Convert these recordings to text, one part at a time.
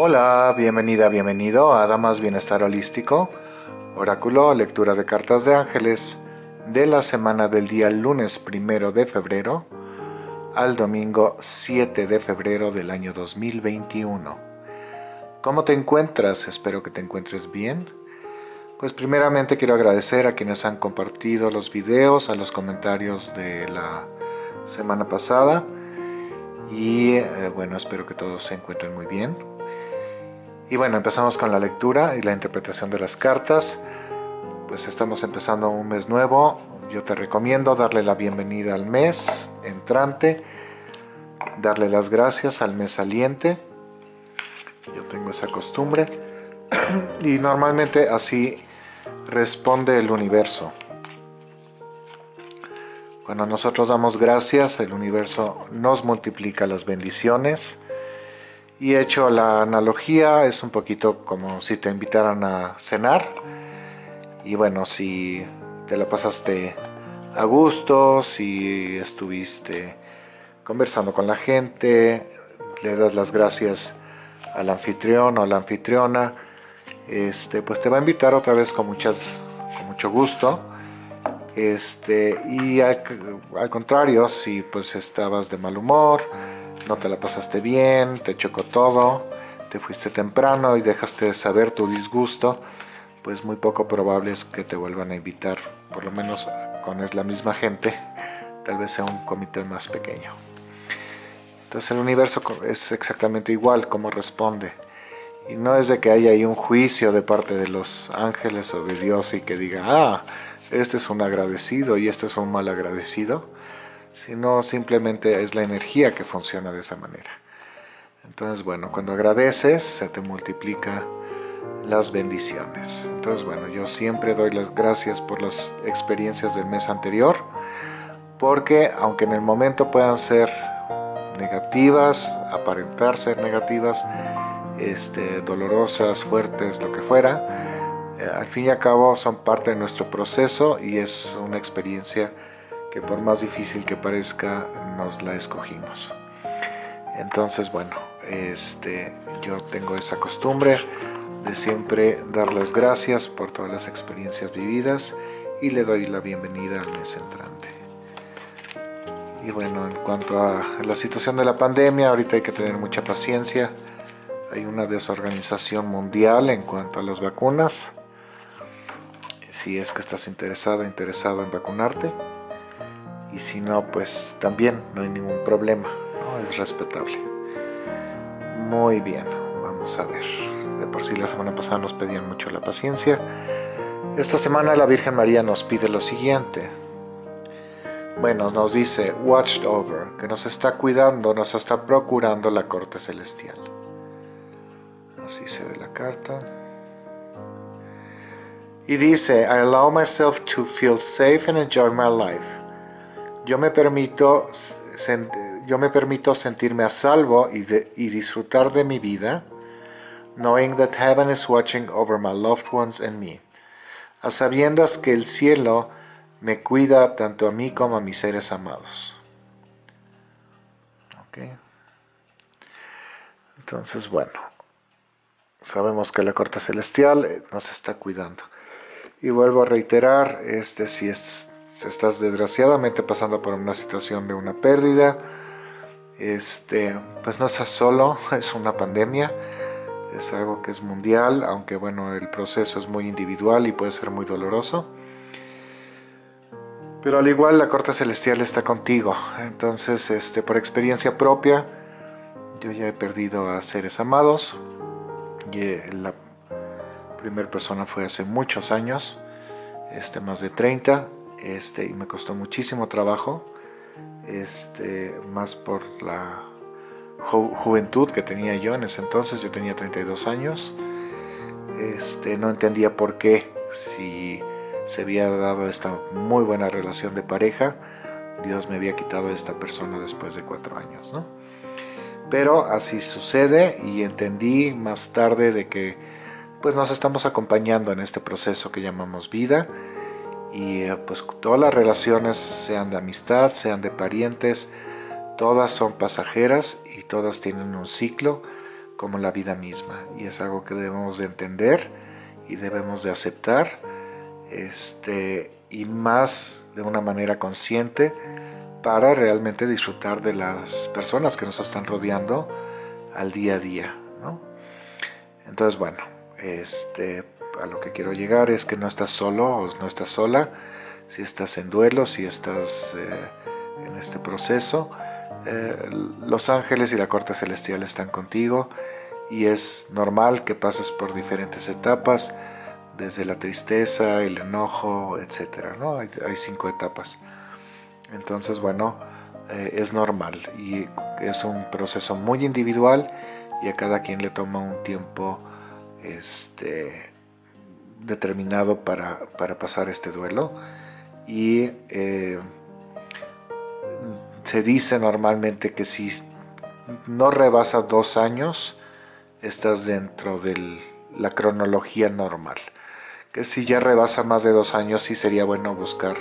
Hola, bienvenida, bienvenido a Damas Bienestar Holístico, oráculo, lectura de cartas de ángeles de la semana del día lunes primero de febrero al domingo 7 de febrero del año 2021. ¿Cómo te encuentras? Espero que te encuentres bien. Pues primeramente quiero agradecer a quienes han compartido los videos, a los comentarios de la semana pasada y eh, bueno, espero que todos se encuentren muy bien. Y bueno, empezamos con la lectura y la interpretación de las cartas. Pues estamos empezando un mes nuevo. Yo te recomiendo darle la bienvenida al mes entrante, darle las gracias al mes saliente. Yo tengo esa costumbre. y normalmente así responde el universo. Cuando nosotros damos gracias, el universo nos multiplica las bendiciones y hecho la analogía, es un poquito como si te invitaran a cenar. Y bueno, si te la pasaste a gusto, si estuviste conversando con la gente, le das las gracias al anfitrión o a la anfitriona, este, pues te va a invitar otra vez con, muchas, con mucho gusto. Este, y al, al contrario, si pues estabas de mal humor, no te la pasaste bien, te chocó todo, te fuiste temprano y dejaste saber tu disgusto, pues muy poco probable es que te vuelvan a invitar, por lo menos con la misma gente, tal vez sea un comité más pequeño. Entonces el universo es exactamente igual como responde. Y no es de que haya ahí un juicio de parte de los ángeles o de Dios y que diga, ah, este es un agradecido y este es un mal agradecido sino simplemente es la energía que funciona de esa manera. Entonces, bueno, cuando agradeces, se te multiplica las bendiciones. Entonces, bueno, yo siempre doy las gracias por las experiencias del mes anterior, porque aunque en el momento puedan ser negativas, aparentar ser negativas, este, dolorosas, fuertes, lo que fuera, eh, al fin y al cabo son parte de nuestro proceso y es una experiencia por más difícil que parezca, nos la escogimos. Entonces, bueno, este, yo tengo esa costumbre de siempre dar las gracias por todas las experiencias vividas y le doy la bienvenida al mes entrante. Y bueno, en cuanto a la situación de la pandemia, ahorita hay que tener mucha paciencia. Hay una desorganización mundial en cuanto a las vacunas. Si es que estás interesado, interesado en vacunarte y si no pues también no hay ningún problema es respetable. Muy bien vamos a ver. De por sí la semana pasada nos pedían mucho la paciencia. Esta semana la Virgen María nos pide lo siguiente. Bueno, nos dice watched over, que nos está cuidando, nos está procurando la corte celestial. Así se ve la carta. Y dice, I allow myself to feel safe and enjoy my life yo me permito, yo me permito sentirme a salvo y, disfrutar de mi vida, knowing that heaven is watching over my loved ones and me, a sabiendas que el cielo me cuida tanto a mí como a mis seres amados. Okay. Entonces, bueno, sabemos que la corte celestial eh, nos está cuidando. Y vuelvo a reiterar, este si es estás desgraciadamente pasando por una situación de una pérdida, este, pues no estás solo, es una pandemia, es algo que es mundial, aunque bueno, el proceso es muy individual y puede ser muy doloroso. Pero al igual la corte celestial está contigo, entonces este, por experiencia propia, yo ya he perdido a seres amados, y eh, la primera persona fue hace muchos años, este, más de 30, este, y me costó muchísimo trabajo, este, más por la juventud que tenía yo en ese entonces, yo tenía 32 años, este, no entendía por qué, si se había dado esta muy buena relación de pareja, Dios me había quitado a esta persona después de cuatro años, ¿no? Pero así sucede y entendí más tarde de que pues nos estamos acompañando en este proceso que llamamos vida y eh, pues todas las relaciones, sean de amistad, sean de parientes, todas son pasajeras y todas tienen un ciclo, como la vida misma y es algo que debemos de entender y debemos de aceptar este, y más de una manera consciente para realmente disfrutar de las personas que nos están rodeando al día a día. Entonces, bueno, este, a lo que quiero llegar es que no estás solo o no estás sola, si estás en duelo, si estás eh, en este proceso, eh, los ángeles y la corte celestial están contigo y es normal que pases por diferentes etapas, desde la tristeza, el enojo, etc. Hay, cinco etapas. Entonces, bueno, eh, es normal y es un proceso muy individual y a cada quien le toma un tiempo este, determinado para, pasar este duelo. Y eh, se dice normalmente que si no rebasa dos años, estás dentro de la cronología normal. Que si ya rebasa más de dos años, sí sería bueno buscar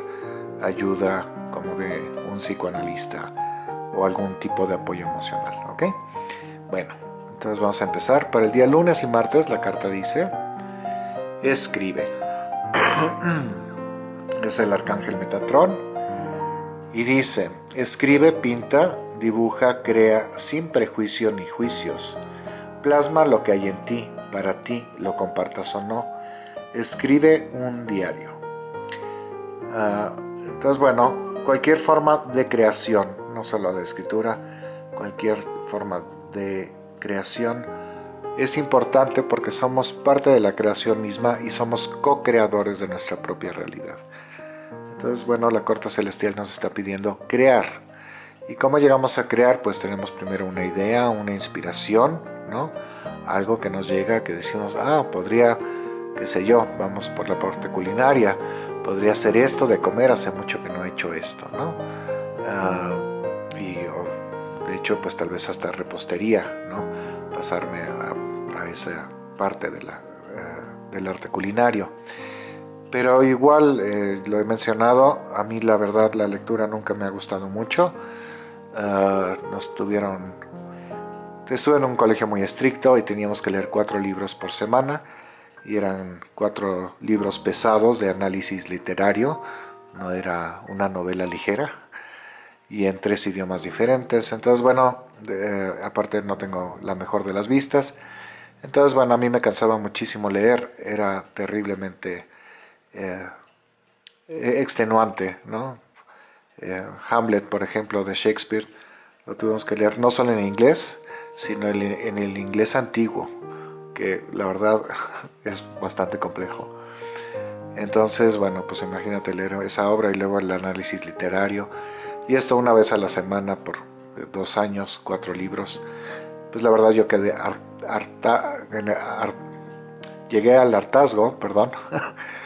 ayuda como de un psicoanalista o algún tipo de apoyo emocional. Bueno, entonces vamos a empezar. Para el día lunes y martes la carta dice, escribe. es el arcángel Metatrón y dice, escribe, pinta, dibuja, crea sin prejuicio ni juicios. Plasma lo que hay en ti, para ti, lo compartas o no. Escribe un diario. Ah, entonces, bueno, cualquier forma de creación, no solo la escritura, cualquier forma de creación es importante porque somos parte de la creación misma y somos co-creadores de nuestra propia realidad. Entonces, bueno, la corte celestial nos está pidiendo crear. ¿Y cómo llegamos a crear? Pues tenemos primero una idea, una inspiración, ¿no? Algo que nos llega, que decimos, ah, podría, qué sé yo, vamos por la parte culinaria, podría ser esto de comer, hace mucho que no he hecho esto, ¿no? Ah, y de hecho, pues tal vez hasta repostería, ¿no? Pasarme a, esa parte de la, eh, del arte culinario. Pero igual, eh, lo he mencionado, a mí la verdad la lectura nunca me ha gustado mucho. Ah, nos tuvieron... Estuve en un colegio muy estricto y teníamos que leer cuatro libros por semana. Y eran cuatro libros pesados de análisis literario. No era una novela ligera. Y en tres idiomas diferentes. Entonces, bueno, aparte no tengo la mejor de las vistas. Entonces, bueno, a mí me cansaba muchísimo leer. Era terriblemente eh, extenuante, ¿no? Eh, Hamlet, por ejemplo, de Shakespeare, lo tuvimos que leer no solo en inglés, sino en el inglés antiguo, que la verdad es bastante complejo. Entonces, bueno, pues imagínate leer esa obra y luego el análisis literario, y esto una vez a la semana por dos años, cuatro libros. Pues la verdad yo quedé harta, llegué al hartazgo, perdón,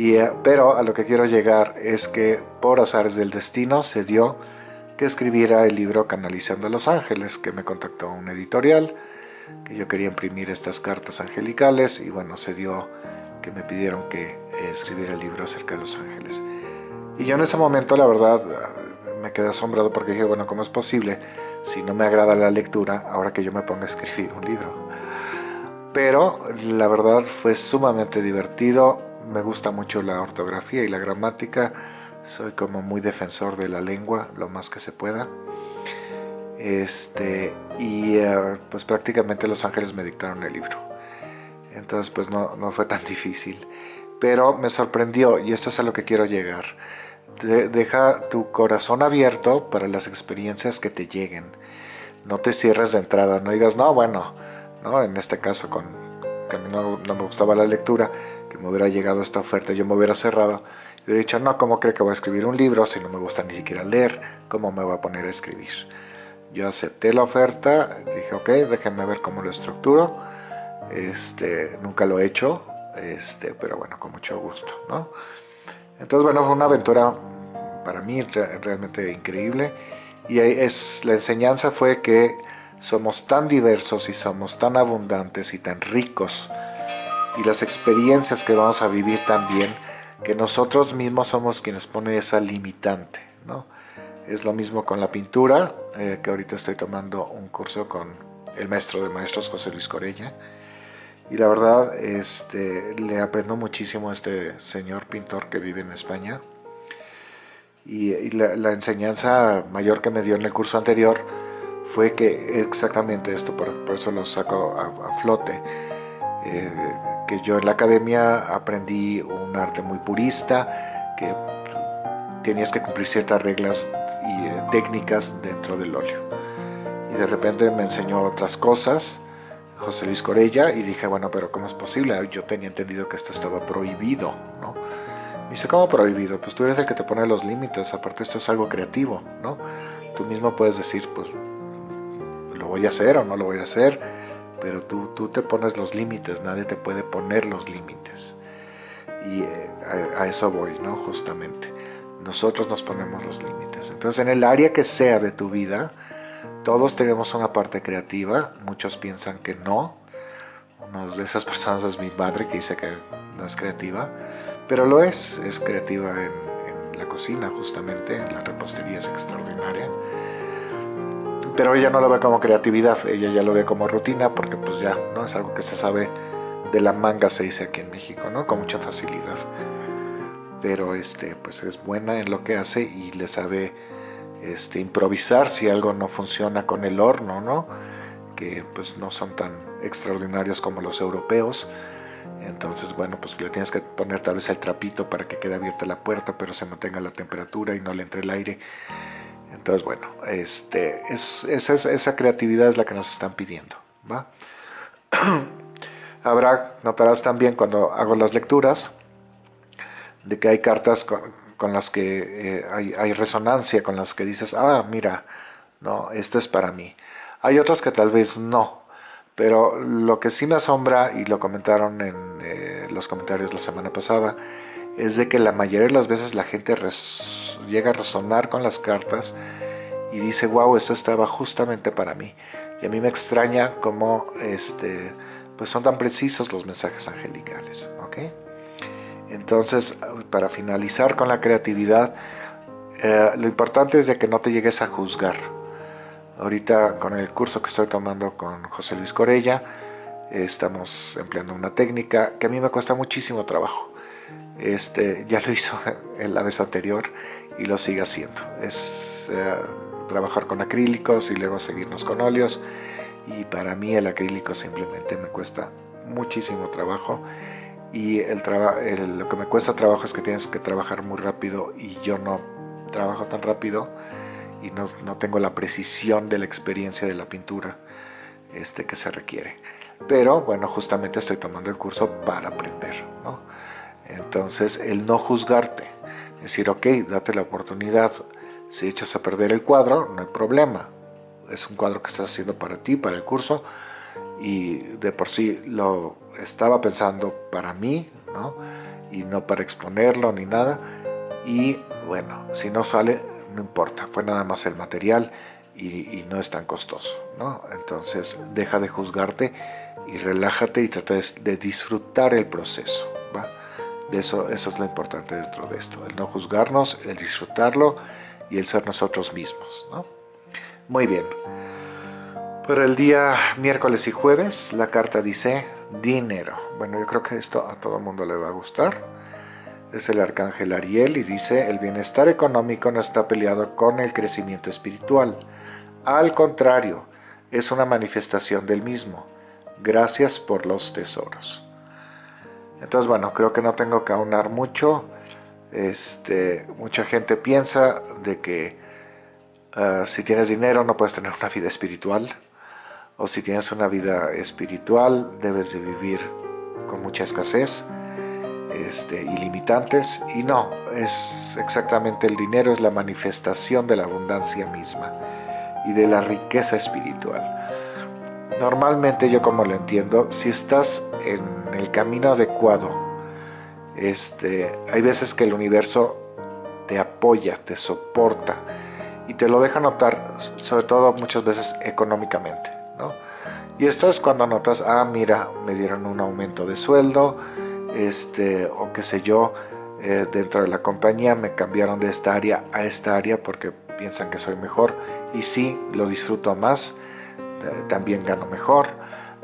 Eh, pero a lo que quiero llegar es que por azares del destino se dio que escribiera el libro Canalizando a los Ángeles, que me contactó un editorial, que yo quería imprimir estas cartas angelicales y bueno, se dio que me pidieron que eh, escribiera el libro acerca de los ángeles. Y yo en ese momento la verdad quedé asombrado porque dije, bueno, ¿cómo es posible si no me agrada la lectura ahora que yo me ponga a escribir un libro? Pero la verdad fue sumamente divertido, me gusta mucho la ortografía y la gramática, soy como muy defensor de la lengua, lo más que se pueda. Este, y eh, pues prácticamente Los Ángeles me dictaron el libro. Entonces pues no, no fue tan difícil. Pero me sorprendió, y esto es a lo que quiero llegar. Deja tu corazón abierto para las experiencias que te lleguen. No te cierres de entrada, no digas, no, bueno, ¿no? en este caso con que a mí no, me gustaba la lectura, que me hubiera llegado esta oferta, yo me hubiera cerrado y hubiera dicho, no, ¿cómo cree que voy a escribir un libro si no me gusta ni siquiera leer? ¿Cómo me voy a poner a escribir? Yo acepté la oferta, dije, ok, déjenme ver cómo lo estructuro. Este, nunca lo he hecho, este, pero bueno, con mucho gusto, ¿no? Entonces, bueno, fue una aventura para mí realmente increíble. Y es, la enseñanza fue que somos tan diversos y somos tan abundantes y tan ricos y las experiencias que vamos a vivir también, que nosotros mismos somos quienes ponen esa limitante. ¿no? Es lo mismo con la pintura, eh, que ahorita estoy tomando un curso con el maestro de maestros José Luis Corella. Y la verdad, este, le aprendo muchísimo a este señor pintor que vive en España. Y, la, enseñanza mayor que me dio en el curso anterior fue que exactamente esto, por, eso lo saco a, flote, eh, que yo en la academia aprendí un arte muy purista, que tenías que cumplir ciertas reglas y eh, técnicas dentro del óleo. Y de repente me enseñó otras cosas, José Luis Corella, y dije, bueno, pero ¿cómo es posible? Yo tenía entendido que esto estaba prohibido, ¿no? Me dice, ¿cómo prohibido? Pues tú eres el que te pone los límites, aparte esto es algo creativo, ¿no? Tú mismo puedes decir, pues, lo voy a hacer o no lo voy a hacer, pero tú, tú te pones los límites, nadie te puede poner los límites. Y eh, a, a, eso voy, ¿no? Justamente. Nosotros nos ponemos los límites. Entonces, en el área que sea de tu vida, todos tenemos una parte creativa. Muchos piensan que no. Una de esas personas es mi madre que dice que no es creativa. Pero lo es. Es creativa en, en la cocina, justamente. La repostería es extraordinaria. Pero ella no lo ve como creatividad. Ella ya lo ve como rutina porque pues ya, ¿no? Es algo que se sabe de la manga, se dice aquí en México, ¿no? Con mucha facilidad pero este, pues es buena en lo que hace y le sabe este, improvisar si algo no funciona con el horno, ¿no? que pues no son tan extraordinarios como los europeos. Entonces, bueno, pues le tienes que poner tal vez el trapito para que quede abierta la puerta, pero se mantenga la temperatura y no le entre el aire. Entonces, bueno, este, es, esa, creatividad es la que nos están pidiendo. Habrá, notarás también cuando hago las lecturas, de que hay cartas con, las que eh, hay, resonancia, con las que dices, ah, mira, no, esto es para mí. Hay otras que tal vez no, pero lo que sí me asombra, y lo comentaron en eh, los comentarios la semana pasada, es de que la mayoría de las veces la gente llega a resonar con las cartas y dice, wow, esto estaba justamente para mí. Y a mí me extraña cómo este, pues son tan precisos los mensajes angelicales. ¿ok?, entonces, para finalizar con la creatividad, eh, lo importante es de que no te llegues a juzgar. Ahorita con el curso que estoy tomando con José Luis Corella, estamos empleando una técnica que a mí me cuesta muchísimo trabajo. Este, ya lo hizo en la vez anterior y lo sigue haciendo. Es eh, trabajar con acrílicos y luego seguirnos con óleos. Y para mí el acrílico simplemente me cuesta muchísimo trabajo y el, el, lo que me cuesta trabajo es que tienes que trabajar muy rápido y yo no trabajo tan rápido y no, no, tengo la precisión de la experiencia de la pintura este, que se requiere. Pero bueno, justamente estoy tomando el curso para aprender. ¿no? Entonces, el no juzgarte, decir, ok, date la oportunidad, si echas a perder el cuadro, no hay problema. Es un cuadro que estás haciendo para ti, para el curso, y de por sí lo estaba pensando para mí, ¿no? Y no para exponerlo ni nada. Y bueno, si no sale, no importa, fue nada más el material y, no es tan costoso, ¿no? Entonces deja de juzgarte y relájate y trata de, disfrutar el proceso, ¿va? De eso, eso es lo importante dentro de esto, el no juzgarnos, el disfrutarlo y el ser nosotros mismos, ¿no? Muy bien. Para el día miércoles y jueves la carta dice dinero. Bueno, yo creo que esto a todo el mundo le va a gustar. Es el arcángel Ariel y dice el bienestar económico no está peleado con el crecimiento espiritual. Al contrario, es una manifestación del mismo. Gracias por los tesoros. Entonces, bueno, creo que no tengo que aunar mucho. Este, mucha gente piensa de que ah, si tienes dinero no puedes tener una vida espiritual o si tienes una vida espiritual debes de vivir con mucha escasez este, y limitantes y no, es exactamente el dinero es la manifestación de la abundancia misma y de la riqueza espiritual. Normalmente yo como lo entiendo, si estás en el camino adecuado, este, hay veces que el universo te apoya, te soporta y te lo deja notar, sobre todo muchas veces económicamente. Y esto es cuando notas, ah, mira, me dieron un aumento de sueldo, este, o qué sé yo, eh, dentro de la compañía me cambiaron de esta área a esta área porque piensan que soy mejor y sí, lo disfruto más, también gano mejor.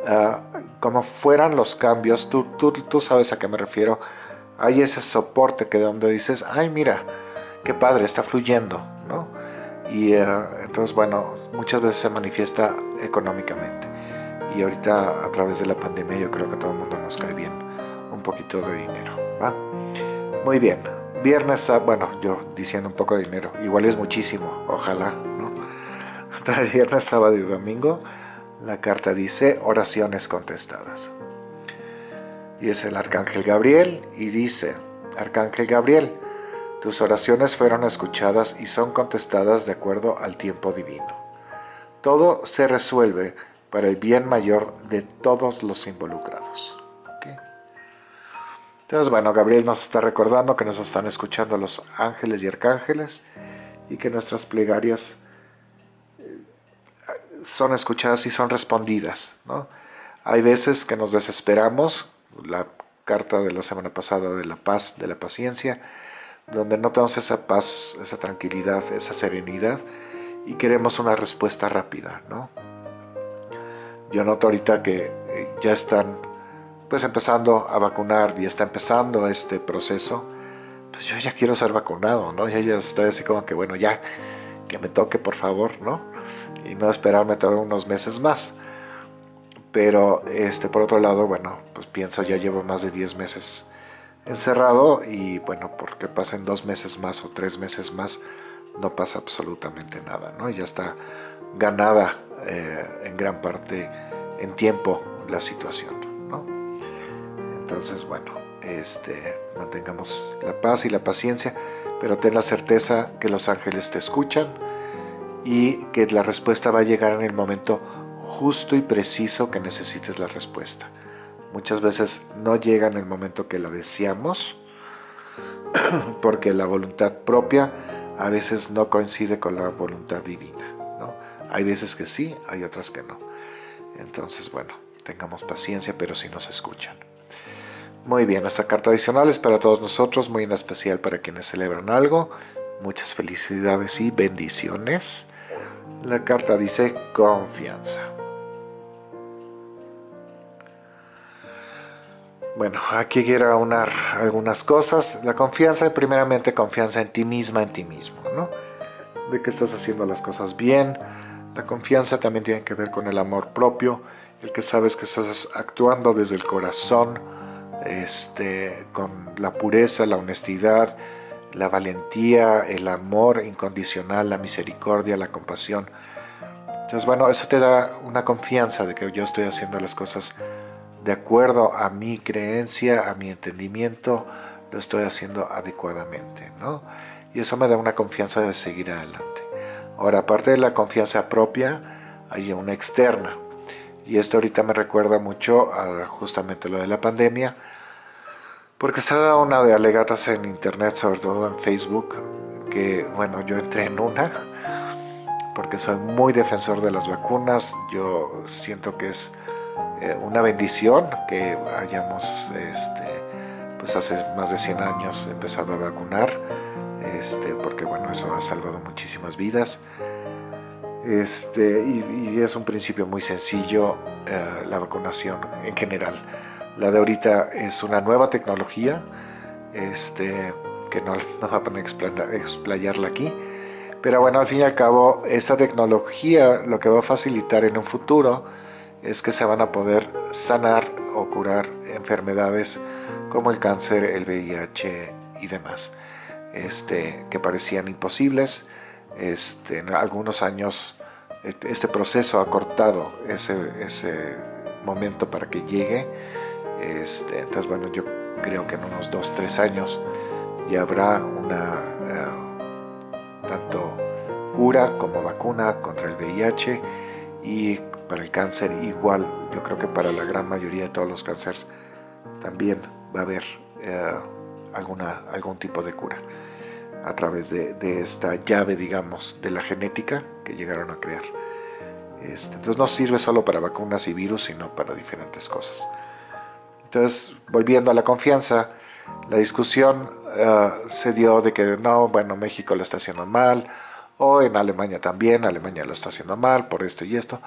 Ah, como fueran los cambios, tú, tú, tú sabes a qué me refiero, hay ese soporte que donde dices, ay mira, qué padre, está fluyendo, ¿no? Y uh, entonces, bueno, muchas veces se manifiesta económicamente. Y ahorita a través de la pandemia yo creo que a todo el mundo nos cae bien un poquito de dinero, ¿va? Muy bien, viernes, bueno, yo diciendo un poco de dinero, igual es muchísimo, ojalá, ¿no? Para viernes, sábado y domingo, la carta dice oraciones contestadas y es el Arcángel Gabriel, y dice, Arcángel Gabriel, tus oraciones fueron escuchadas y son contestadas de acuerdo al tiempo divino. Todo se resuelve para el bien mayor de todos los involucrados. Entonces, bueno, Gabriel nos está recordando que nos están escuchando los ángeles y arcángeles y que nuestras plegarias eh, son escuchadas y son respondidas. ¿no? Hay veces que nos desesperamos la carta de la semana pasada de la paz, de la paciencia, donde no tenemos esa paz, esa tranquilidad, esa serenidad y queremos una respuesta rápida, ¿no? Yo noto ahorita que eh, ya están pues empezando a vacunar y está empezando este proceso, pues yo ya quiero ser vacunado, ¿no? Ya, ya estoy así como que bueno, ya, que me toque por favor, ¿no? Y no esperarme todavía unos meses más pero este, por otro lado, bueno, pues pienso ya llevo más de 10 meses encerrado y bueno, porque pasen dos meses más o tres meses más, no pasa absolutamente nada, ¿no? Ya está ganada eh, en gran parte en tiempo la situación, ¿no? Entonces, bueno, este, mantengamos la paz y la paciencia, pero ten la certeza que los ángeles te escuchan y que la respuesta va a llegar en el momento justo y preciso que necesites la respuesta. Muchas veces no llega en el momento que la deseamos, porque la voluntad propia a veces no coincide con la voluntad divina. ¿no? Hay veces que sí, hay otras que no. Entonces, bueno, tengamos paciencia, pero si nos escuchan. Muy bien, esta carta adicional es para todos nosotros, muy en especial para quienes celebran algo. Muchas felicidades y bendiciones. La carta dice confianza. Bueno, aquí quiero aunar algunas cosas. La confianza, primeramente confianza en ti misma, en ti mismo, ¿no? De que estás haciendo las cosas bien. La confianza también tiene que ver con el amor propio, el que sabes que estás actuando desde el corazón, este, con la pureza, la honestidad, la valentía, el amor incondicional, la misericordia, la compasión. Entonces, bueno, eso te da una confianza de que yo estoy haciendo las cosas de acuerdo a mi creencia, a mi entendimiento, lo estoy haciendo adecuadamente, ¿no? Y eso me da una confianza de seguir adelante. Ahora, aparte de la confianza propia, hay una externa. Y esto ahorita me recuerda mucho a justamente lo de la pandemia, porque se ha dado una de alegatas en internet, sobre todo en Facebook, que, bueno, yo entré en una, porque soy muy defensor de las vacunas, yo siento que es eh, una bendición que hayamos este, pues hace más de 100 años empezado a vacunar, este, porque bueno, eso ha salvado muchísimas vidas. Este, y, es un principio muy sencillo eh, la vacunación en general. La de ahorita es una nueva tecnología, este, que no, no va a poner explayarla aquí, pero bueno, al fin y al cabo, esta tecnología lo que va a facilitar en un futuro es que se van a poder sanar o curar enfermedades como el cáncer, el VIH y demás, este, que parecían imposibles. Este, en algunos años este, este proceso ha cortado ese, momento para que llegue. Este, entonces, bueno, yo creo que en unos 2-3 años ya habrá una eh, tanto cura como vacuna contra el VIH y para el cáncer igual, yo creo que para la gran mayoría de todos los cánceres también va a haber eh, alguna, algún tipo de cura a través de, esta llave, digamos, de la genética que llegaron a crear. Este, entonces no sirve solo para vacunas y virus, sino para diferentes cosas. Entonces, volviendo a la confianza, la discusión eh, se dio de que no, bueno, México lo está haciendo mal, o en Alemania también, Alemania lo está haciendo mal por esto y esto.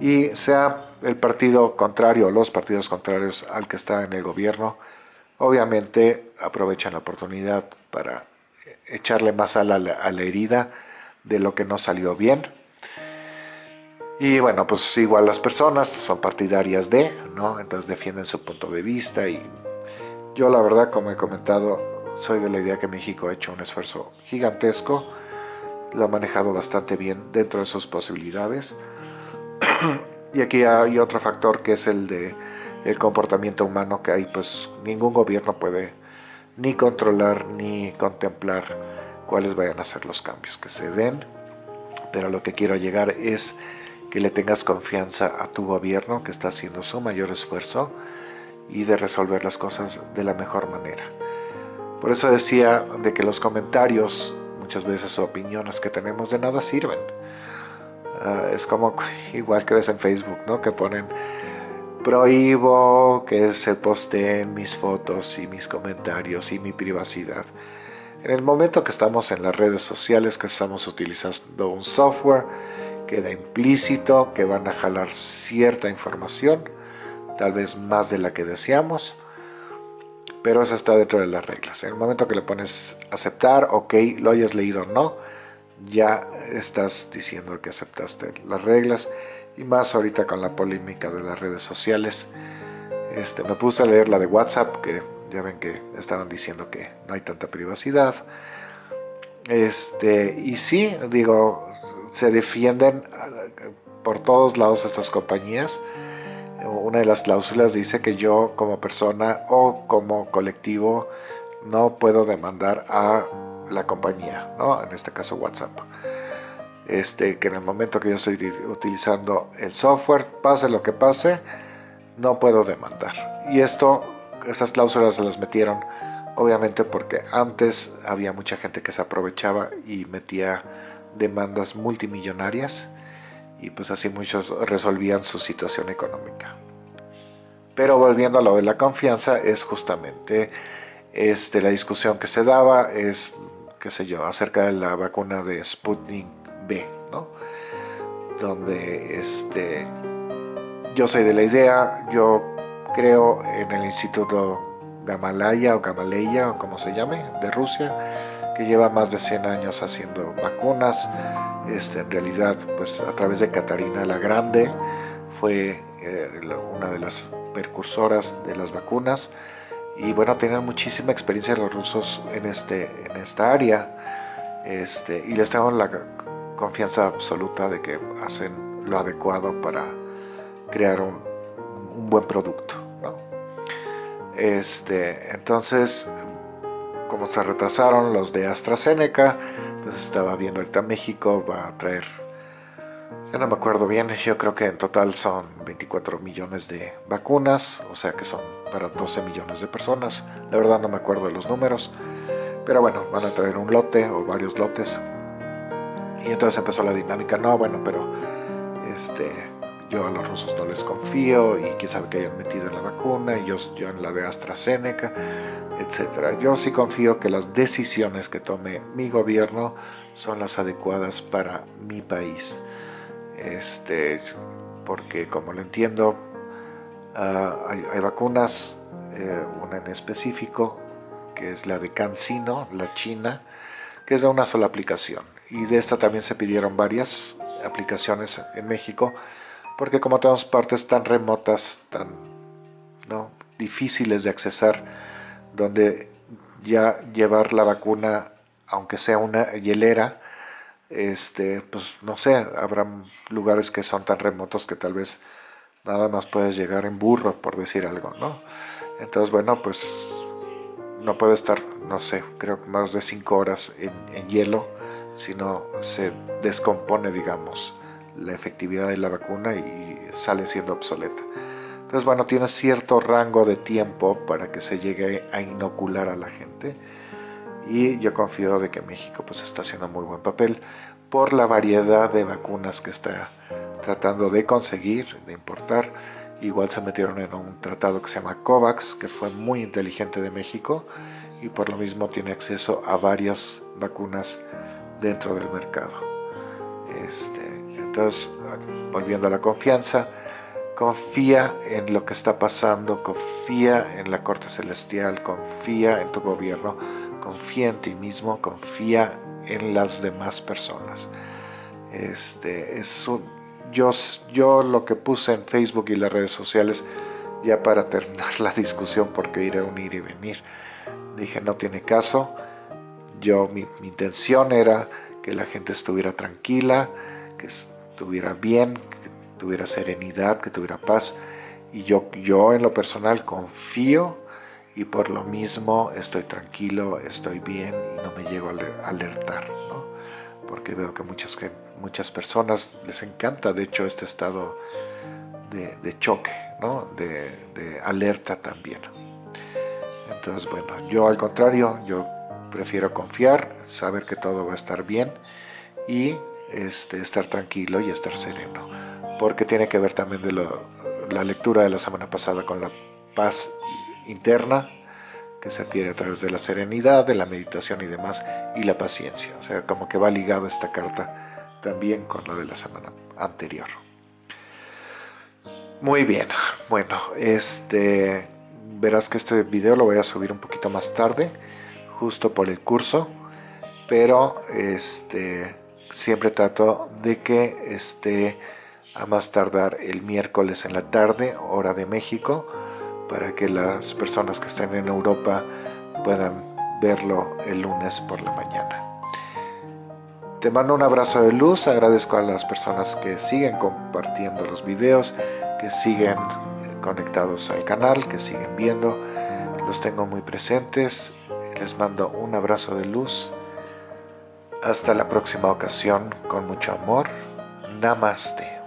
y sea el partido contrario o los partidos contrarios al que está en el gobierno, obviamente aprovechan la oportunidad para echarle más a la, a la herida de lo que no salió bien. Y bueno, pues igual las personas son partidarias de, ¿no? Entonces defienden su punto de vista y yo la verdad, como he comentado, soy de la idea que México ha hecho un esfuerzo gigantesco, lo ha manejado bastante bien dentro de sus posibilidades. y aquí hay otro factor que es el de el comportamiento humano que ahí pues ningún gobierno puede ni controlar ni contemplar cuáles vayan a ser los cambios que se den. Pero lo que quiero llegar es que le tengas confianza a tu gobierno que está haciendo su mayor esfuerzo y de resolver las cosas de la mejor manera. Por eso decía de que los comentarios, muchas veces o opiniones que tenemos de nada sirven. Ah, es como igual que ves en Facebook, ¿no? Que ponen prohíbo que se posteen mis fotos y mis comentarios y mi privacidad. En el momento que estamos en las redes sociales, que estamos utilizando un software, queda implícito que van a jalar cierta información, tal vez más de la que deseamos, pero eso está dentro de las reglas. En el momento que le pones aceptar, ok, lo hayas leído o no, ya estás diciendo que aceptaste las reglas y más ahorita con la polémica de las redes sociales. Este, me puse a leer la de WhatsApp, que ya ven que estaban diciendo que no hay tanta privacidad. Este, y sí, digo, se defienden eh, por todos lados estas compañías. Una de las cláusulas dice que yo como persona o como colectivo no puedo demandar a la compañía, ¿no? en este caso WhatsApp. Este, que en el momento que yo estoy utilizando el software, pase lo que pase, no puedo demandar. Y esto, esas cláusulas se las metieron obviamente porque antes había mucha gente que se aprovechaba y metía demandas multimillonarias y pues así muchos resolvían su situación económica. Pero volviendo a lo de la confianza es justamente este, la discusión que se daba es, qué sé yo, acerca de la vacuna de Sputnik B, ¿no? Donde este, yo soy de la idea, yo creo en el Instituto Gamalaya o Gamaleya o como se llame, de Rusia, que lleva más de 100 años haciendo vacunas. Este, en realidad, pues a través de Catarina la Grande, fue eh, una de las precursoras de las vacunas. Y bueno, tienen muchísima experiencia los rusos en, este, en esta área. Este, y les tengo la confianza absoluta de que hacen lo adecuado para crear un, buen producto. ¿no? Este, entonces, como se retrasaron los de AstraZeneca, pues estaba viendo ahorita México, va a traer, ya no me acuerdo bien, yo creo que en total son 24 millones de vacunas, o sea que son para 12 millones de personas, la verdad no me acuerdo de los números, pero bueno, van a traer un lote o varios lotes, y entonces empezó la dinámica, no, bueno, pero este, yo a los rusos no les confío y quién sabe que hayan metido en la vacuna y yo, en la de AstraZeneca etcétera. Yo sí confío que las decisiones que tome mi gobierno son las adecuadas para mi país. Este, porque como lo entiendo, ah, hay, vacunas, eh, una en específico, que es la de CanSino, la china, que es de una sola aplicación. Y de esta también se pidieron varias aplicaciones en México, porque como tenemos partes tan remotas, tan ¿no? difíciles de accesar, donde ya llevar la vacuna, aunque sea una hielera, este, pues no sé, habrá lugares que son tan remotos que tal vez nada más puedes llegar en burro, por decir algo, ¿no? Entonces, bueno, pues no puede estar, no sé, creo que más de cinco horas en, en hielo, sino se descompone, digamos, la efectividad de la vacuna y sale siendo obsoleta. Entonces, bueno, tiene cierto rango de tiempo para que se llegue a inocular a la gente. Y yo confío de que México pues está haciendo muy buen papel por la variedad de vacunas que está tratando de conseguir, de importar. Igual se metieron en un tratado que se llama COVAX, que fue muy inteligente de México y por lo mismo tiene acceso a varias vacunas dentro del mercado. Este, Entonces, volviendo a la confianza, confía en lo que está pasando, confía en la corte celestial, confía en tu gobierno, confía en ti mismo, confía en las demás personas. Este, es yo, yo lo que puse en Facebook y las redes sociales, ya para terminar la discusión, porque ir a unir y venir, dije no tiene caso, yo mi, intención era que la gente estuviera tranquila, que estuviera bien, que tuviera serenidad, que tuviera paz, y yo, yo en lo personal confío y por lo mismo estoy tranquilo, estoy bien y no me llego a alertar, ¿no? porque veo que muchas, muchas personas les encanta de hecho este estado de, choque, ¿no? de, de alerta también. Entonces bueno, yo al contrario, yo prefiero confiar, saber que todo va a estar bien y este, estar tranquilo y estar sereno, porque tiene que ver también de la lectura de la semana pasada con la paz interna que se adquiere a través de la serenidad, de la meditación y demás, y la paciencia. O sea, como que va ligado esta carta también con la de la semana anterior. Muy bien, bueno, este, verás que este video lo voy a subir un poquito más tarde, justo por el curso, pero este, siempre trato de que esté a más tardar el miércoles en la tarde, hora de México, para que las personas que estén en Europa puedan verlo el lunes por la mañana. Te mando un abrazo de luz, agradezco a las personas que siguen compartiendo los videos, que siguen conectados al canal, que siguen viendo, los tengo muy presentes, les mando un abrazo de luz, hasta la próxima ocasión, con mucho amor, Namaste.